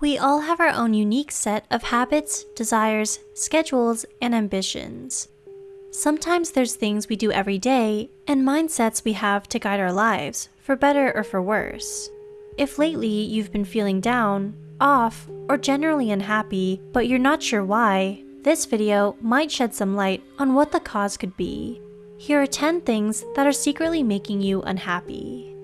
We all have our own unique set of habits, desires, schedules, and ambitions. Sometimes there's things we do every day and mindsets we have to guide our lives, for better or for worse. If lately you've been feeling down, off, or generally unhappy, but you're not sure why, this video might shed some light on what the cause could be. Here are 10 things that are secretly making you unhappy.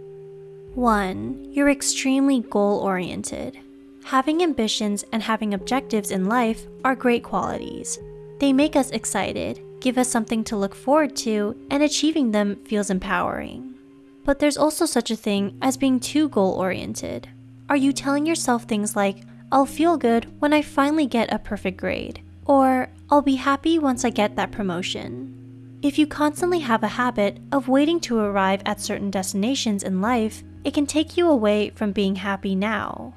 1. You're extremely goal-oriented. Having ambitions and having objectives in life are great qualities. They make us excited, give us something to look forward to, and achieving them feels empowering. But there's also such a thing as being too goal-oriented. Are you telling yourself things like, I'll feel good when I finally get a perfect grade, or I'll be happy once I get that promotion? If you constantly have a habit of waiting to arrive at certain destinations in life, it can take you away from being happy now.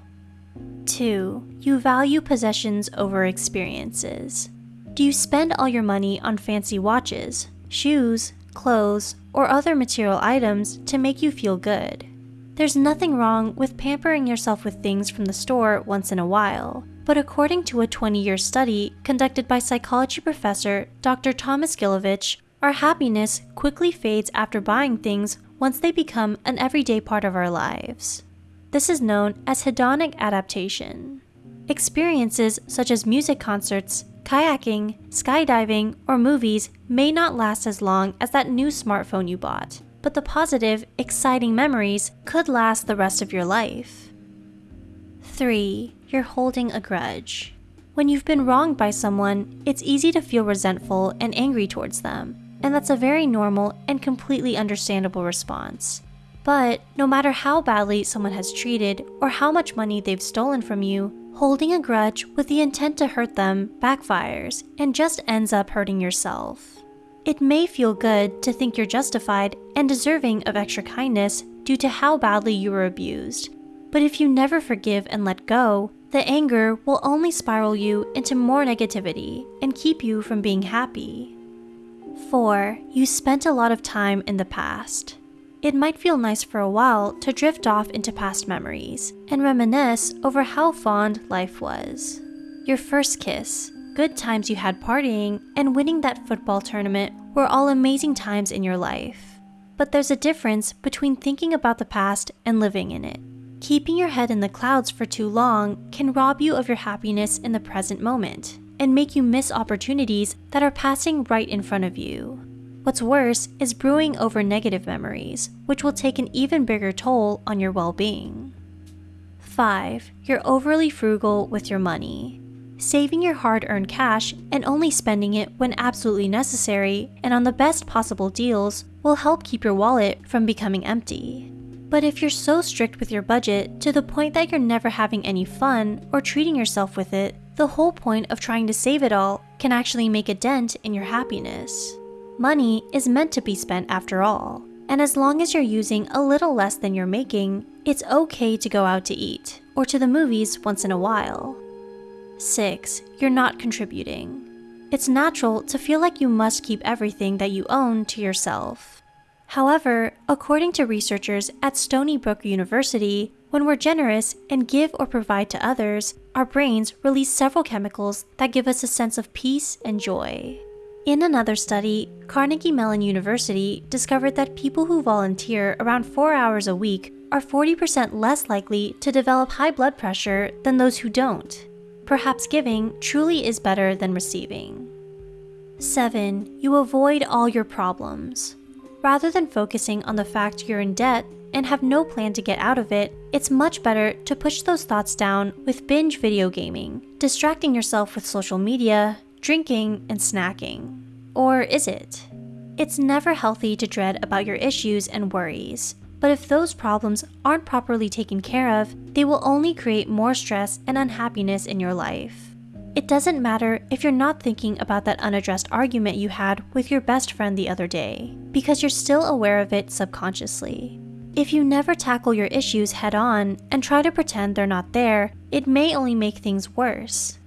2. You value possessions over experiences. Do you spend all your money on fancy watches, shoes, clothes, or other material items to make you feel good? There's nothing wrong with pampering yourself with things from the store once in a while, but according to a 20-year study conducted by psychology professor Dr. Thomas Gilovich, our happiness quickly fades after buying things once they become an everyday part of our lives. This is known as hedonic adaptation. Experiences such as music concerts, kayaking, skydiving, or movies may not last as long as that new smartphone you bought, but the positive, exciting memories could last the rest of your life. 3. You're holding a grudge. When you've been wronged by someone, it's easy to feel resentful and angry towards them, and that's a very normal and completely understandable response. But no matter how badly someone has treated or how much money they've stolen from you, holding a grudge with the intent to hurt them backfires and just ends up hurting yourself. It may feel good to think you're justified and deserving of extra kindness due to how badly you were abused, but if you never forgive and let go, the anger will only spiral you into more negativity and keep you from being happy. 4. You spent a lot of time in the past. It might feel nice for a while to drift off into past memories and reminisce over how fond life was. Your first kiss, good times you had partying, and winning that football tournament were all amazing times in your life. But there's a difference between thinking about the past and living in it. Keeping your head in the clouds for too long can rob you of your happiness in the present moment and make you miss opportunities that are passing right in front of you. What's worse is brewing over negative memories, which will take an even bigger toll on your well-being. 5. You're overly frugal with your money. Saving your hard-earned cash and only spending it when absolutely necessary and on the best possible deals will help keep your wallet from becoming empty. But if you're so strict with your budget to the point that you're never having any fun or treating yourself with it, the whole point of trying to save it all can actually make a dent in your happiness. Money is meant to be spent after all, and as long as you're using a little less than you're making, it's okay to go out to eat or to the movies once in a while. 6. You're not contributing. It's natural to feel like you must keep everything that you own to yourself. However, according to researchers at Stony Brook University, when we're generous and give or provide to others, our brains release several chemicals that give us a sense of peace and joy. In another study, Carnegie Mellon University discovered that people who volunteer around 4 hours a week are 40% less likely to develop high blood pressure than those who don't. Perhaps giving truly is better than receiving. 7. You avoid all your problems. Rather than focusing on the fact you're in debt and have no plan to get out of it, it's much better to push those thoughts down with binge video gaming, distracting yourself with social media, drinking, and snacking. Or is it? It's never healthy to dread about your issues and worries, but if those problems aren't properly taken care of, they will only create more stress and unhappiness in your life. It doesn't matter if you're not thinking about that unaddressed argument you had with your best friend the other day, because you're still aware of it subconsciously. If you never tackle your issues head on and try to pretend they're not there, it may only make things worse.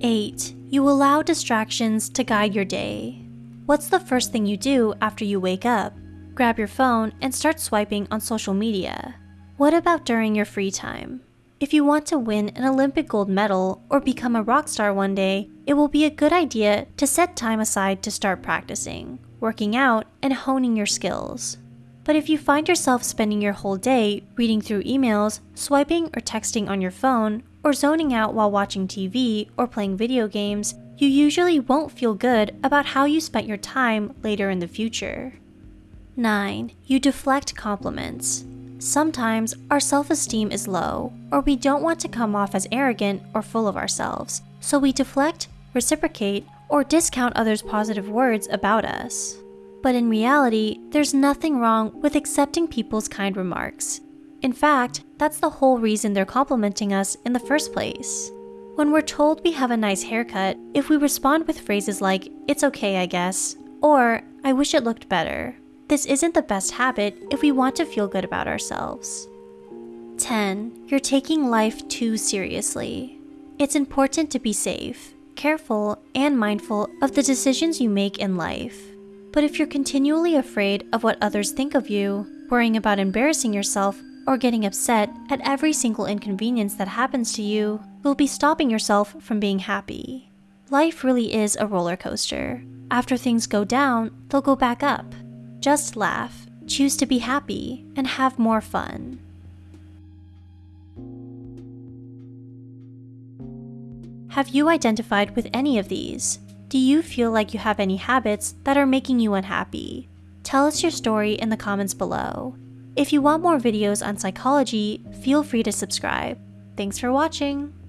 8. You allow distractions to guide your day. What's the first thing you do after you wake up? Grab your phone and start swiping on social media. What about during your free time? If you want to win an Olympic gold medal or become a rock star one day, it will be a good idea to set time aside to start practicing, working out, and honing your skills. But if you find yourself spending your whole day reading through emails, swiping or texting on your phone, or zoning out while watching TV or playing video games, you usually won't feel good about how you spent your time later in the future. 9. You deflect compliments. Sometimes our self esteem is low, or we don't want to come off as arrogant or full of ourselves, so we deflect, reciprocate, or discount others' positive words about us. But in reality, there's nothing wrong with accepting people's kind remarks. In fact, that's the whole reason they're complimenting us in the first place. When we're told we have a nice haircut, if we respond with phrases like, it's okay, I guess, or I wish it looked better, this isn't the best habit if we want to feel good about ourselves. 10. You're taking life too seriously. It's important to be safe, careful, and mindful of the decisions you make in life. But if you're continually afraid of what others think of you, worrying about embarrassing yourself, or getting upset at every single inconvenience that happens to you, you'll be stopping yourself from being happy. Life really is a roller coaster. After things go down, they'll go back up. Just laugh, choose to be happy, and have more fun. Have you identified with any of these? Do you feel like you have any habits that are making you unhappy? Tell us your story in the comments below. If you want more videos on psychology, feel free to subscribe. Thanks for watching!